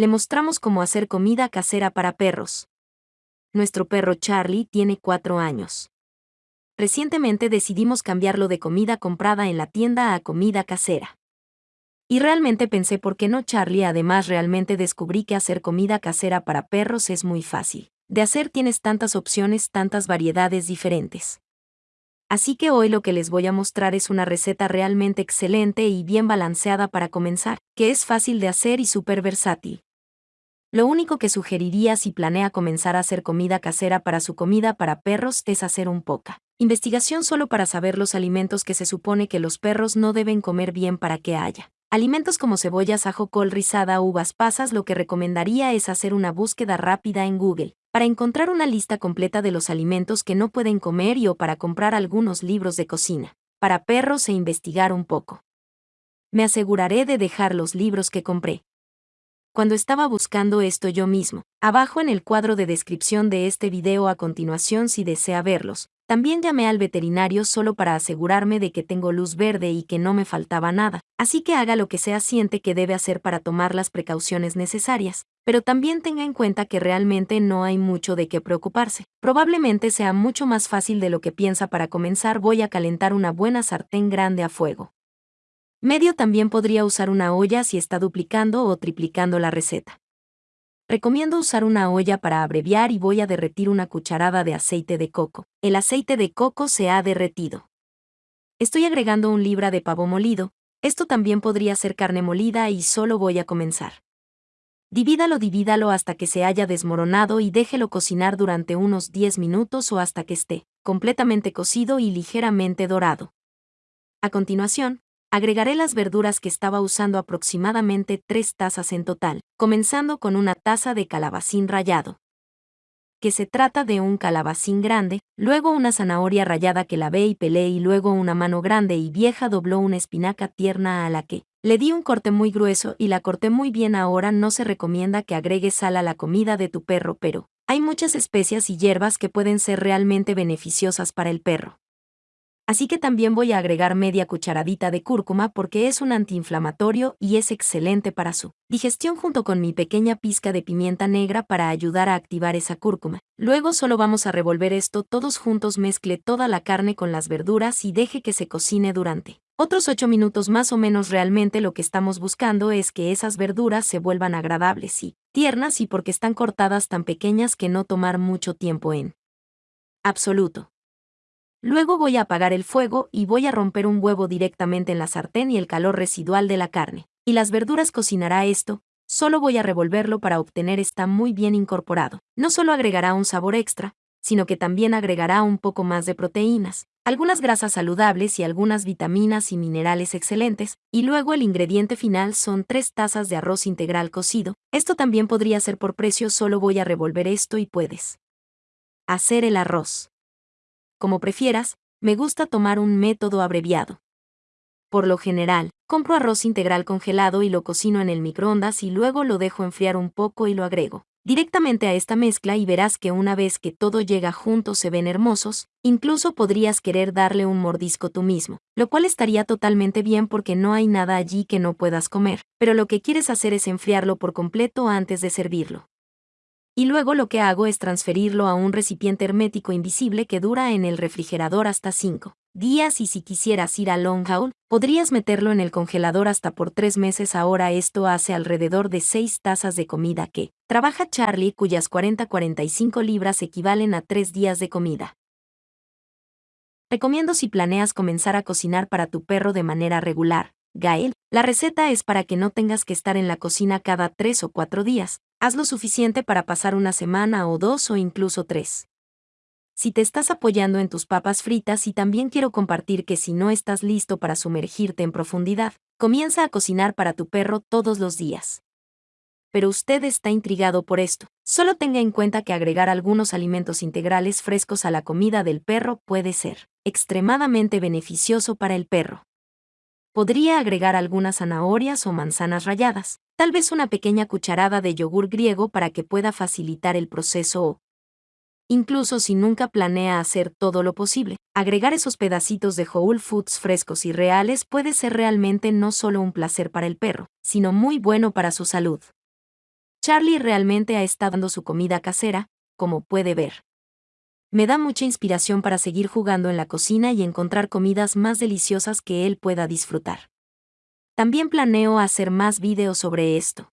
le mostramos cómo hacer comida casera para perros. Nuestro perro Charlie tiene cuatro años. Recientemente decidimos cambiarlo de comida comprada en la tienda a comida casera. Y realmente pensé por qué no Charlie, además realmente descubrí que hacer comida casera para perros es muy fácil. De hacer tienes tantas opciones, tantas variedades diferentes. Así que hoy lo que les voy a mostrar es una receta realmente excelente y bien balanceada para comenzar, que es fácil de hacer y súper versátil. Lo único que sugeriría si planea comenzar a hacer comida casera para su comida para perros es hacer un poca investigación solo para saber los alimentos que se supone que los perros no deben comer bien para que haya. Alimentos como cebollas, ajo, col rizada, uvas pasas, lo que recomendaría es hacer una búsqueda rápida en Google para encontrar una lista completa de los alimentos que no pueden comer y o para comprar algunos libros de cocina, para perros e investigar un poco. Me aseguraré de dejar los libros que compré. Cuando estaba buscando esto yo mismo, abajo en el cuadro de descripción de este video a continuación si desea verlos, también llamé al veterinario solo para asegurarme de que tengo luz verde y que no me faltaba nada, así que haga lo que sea siente que debe hacer para tomar las precauciones necesarias, pero también tenga en cuenta que realmente no hay mucho de qué preocuparse. Probablemente sea mucho más fácil de lo que piensa para comenzar voy a calentar una buena sartén grande a fuego. Medio también podría usar una olla si está duplicando o triplicando la receta. Recomiendo usar una olla para abreviar y voy a derretir una cucharada de aceite de coco. El aceite de coco se ha derretido. Estoy agregando un libra de pavo molido, esto también podría ser carne molida y solo voy a comenzar. Divídalo, divídalo hasta que se haya desmoronado y déjelo cocinar durante unos 10 minutos o hasta que esté completamente cocido y ligeramente dorado. A continuación, agregaré las verduras que estaba usando aproximadamente 3 tazas en total, comenzando con una taza de calabacín rallado. Que se trata de un calabacín grande, luego una zanahoria rallada que lavé y pelé y luego una mano grande y vieja dobló una espinaca tierna a la que le di un corte muy grueso y la corté muy bien ahora no se recomienda que agregues sal a la comida de tu perro pero hay muchas especias y hierbas que pueden ser realmente beneficiosas para el perro. Así que también voy a agregar media cucharadita de cúrcuma porque es un antiinflamatorio y es excelente para su digestión junto con mi pequeña pizca de pimienta negra para ayudar a activar esa cúrcuma. Luego solo vamos a revolver esto todos juntos, mezcle toda la carne con las verduras y deje que se cocine durante otros 8 minutos más o menos realmente lo que estamos buscando es que esas verduras se vuelvan agradables y tiernas y porque están cortadas tan pequeñas que no tomar mucho tiempo en absoluto. Luego voy a apagar el fuego y voy a romper un huevo directamente en la sartén y el calor residual de la carne. Y las verduras cocinará esto, solo voy a revolverlo para obtener está muy bien incorporado. No solo agregará un sabor extra, sino que también agregará un poco más de proteínas, algunas grasas saludables y algunas vitaminas y minerales excelentes, y luego el ingrediente final son 3 tazas de arroz integral cocido. Esto también podría ser por precio, solo voy a revolver esto y puedes hacer el arroz. Como prefieras, me gusta tomar un método abreviado. Por lo general, compro arroz integral congelado y lo cocino en el microondas y luego lo dejo enfriar un poco y lo agrego directamente a esta mezcla y verás que una vez que todo llega junto se ven hermosos, incluso podrías querer darle un mordisco tú mismo, lo cual estaría totalmente bien porque no hay nada allí que no puedas comer, pero lo que quieres hacer es enfriarlo por completo antes de servirlo. Y luego lo que hago es transferirlo a un recipiente hermético invisible que dura en el refrigerador hasta 5 días y si quisieras ir a long haul, podrías meterlo en el congelador hasta por tres meses. Ahora esto hace alrededor de 6 tazas de comida que trabaja Charlie cuyas 40-45 libras equivalen a 3 días de comida. Recomiendo si planeas comenzar a cocinar para tu perro de manera regular. Gael, la receta es para que no tengas que estar en la cocina cada 3 o 4 días. Haz lo suficiente para pasar una semana o dos o incluso tres si te estás apoyando en tus papas fritas y también quiero compartir que si no estás listo para sumergirte en profundidad, comienza a cocinar para tu perro todos los días. Pero usted está intrigado por esto. Solo tenga en cuenta que agregar algunos alimentos integrales frescos a la comida del perro puede ser extremadamente beneficioso para el perro. Podría agregar algunas zanahorias o manzanas ralladas, tal vez una pequeña cucharada de yogur griego para que pueda facilitar el proceso o incluso si nunca planea hacer todo lo posible. Agregar esos pedacitos de whole foods frescos y reales puede ser realmente no solo un placer para el perro, sino muy bueno para su salud. Charlie realmente ha estado dando su comida casera, como puede ver. Me da mucha inspiración para seguir jugando en la cocina y encontrar comidas más deliciosas que él pueda disfrutar. También planeo hacer más videos sobre esto.